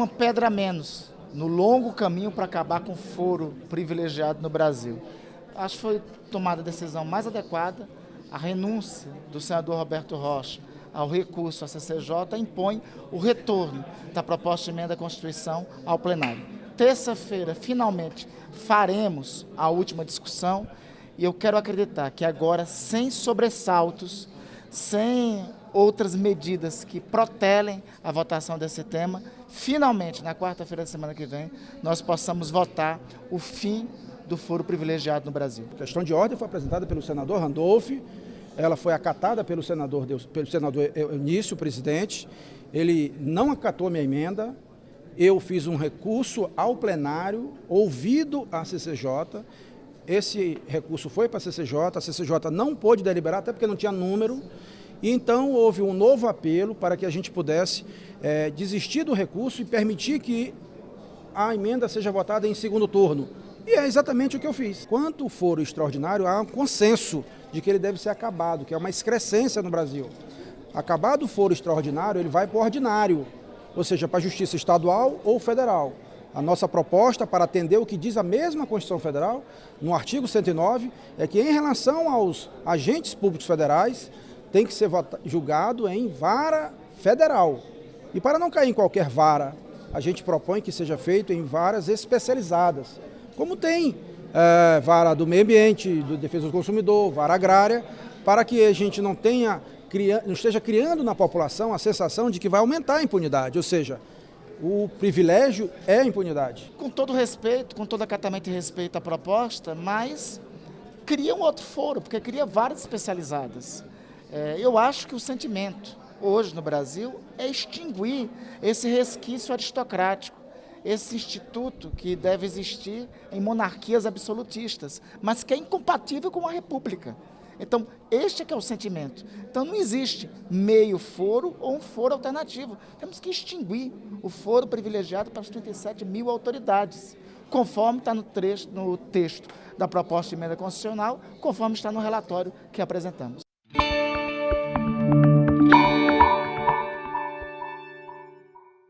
Uma pedra a menos no longo caminho para acabar com o foro privilegiado no Brasil. Acho que foi tomada a decisão mais adequada. A renúncia do senador Roberto Rocha ao recurso à CCJ impõe o retorno da proposta de emenda à Constituição ao plenário. Terça-feira, finalmente, faremos a última discussão e eu quero acreditar que agora, sem sobressaltos, sem outras medidas que protelem a votação desse tema, finalmente, na quarta-feira da semana que vem, nós possamos votar o fim do foro privilegiado no Brasil. A questão de ordem foi apresentada pelo senador Randolph, ela foi acatada pelo senador, pelo senador Eunício, presidente, ele não acatou minha emenda, eu fiz um recurso ao plenário, ouvido a CCJ, esse recurso foi para a CCJ, a CCJ não pôde deliberar, até porque não tinha número, e então houve um novo apelo para que a gente pudesse é, desistir do recurso e permitir que a emenda seja votada em segundo turno. E é exatamente o que eu fiz. Quanto for extraordinário, há um consenso de que ele deve ser acabado, que é uma excrescência no Brasil. Acabado o foro extraordinário, ele vai para o ordinário, ou seja, para a justiça estadual ou federal. A nossa proposta para atender o que diz a mesma Constituição Federal, no artigo 109, é que em relação aos agentes públicos federais, tem que ser julgado em vara federal. E para não cair em qualquer vara, a gente propõe que seja feito em varas especializadas, como tem é, vara do meio ambiente, do defesa do consumidor, vara agrária, para que a gente não tenha, não esteja criando na população a sensação de que vai aumentar a impunidade, ou seja, o privilégio é a impunidade. Com todo respeito, com todo acatamento e respeito à proposta, mas cria um outro foro, porque cria várias especializadas. É, eu acho que o sentimento hoje no Brasil é extinguir esse resquício aristocrático, esse instituto que deve existir em monarquias absolutistas, mas que é incompatível com a república. Então, este é que é o sentimento. Então, não existe meio foro ou um foro alternativo. Temos que extinguir o foro privilegiado para as 37 mil autoridades, conforme está no, trecho, no texto da proposta de emenda constitucional, conforme está no relatório que apresentamos.